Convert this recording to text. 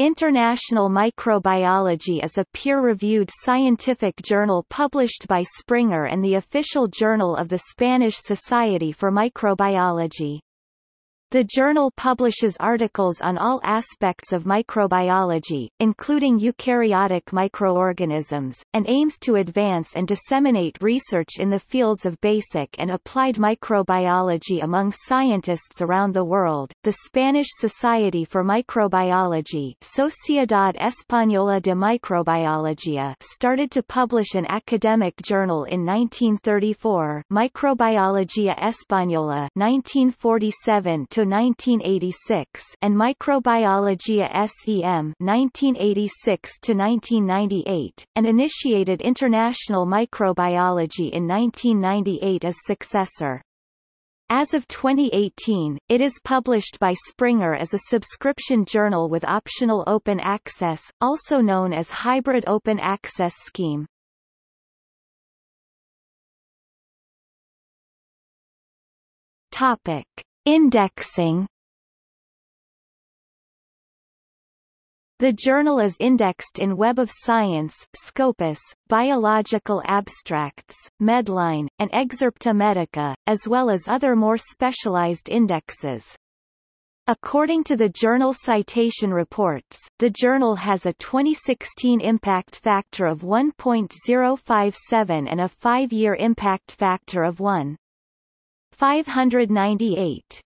International Microbiology is a peer-reviewed scientific journal published by Springer and the official journal of the Spanish Society for Microbiology. The journal publishes articles on all aspects of microbiology, including eukaryotic microorganisms, and aims to advance and disseminate research in the fields of basic and applied microbiology among scientists around the world. The Spanish Society for Microbiology, Sociedad Española de Microbiología, started to publish an academic journal in 1934, Microbiología Española, 1947 to 1986 and Microbiologia SEM 1986 to 1998 and initiated International Microbiology in 1998 as successor. As of 2018, it is published by Springer as a subscription journal with optional open access, also known as Hybrid Open Access Scheme. Topic. Indexing The journal is indexed in Web of Science, Scopus, Biological Abstracts, Medline, and Excerpta Medica, as well as other more specialized indexes. According to the journal Citation Reports, the journal has a 2016 impact factor of 1.057 and a five-year impact factor of 1. 598.